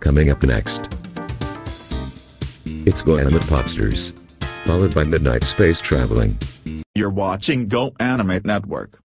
Coming up next. It's Go Animate Popsters. Followed by Midnight Space Traveling. You're watching Go Animate Network.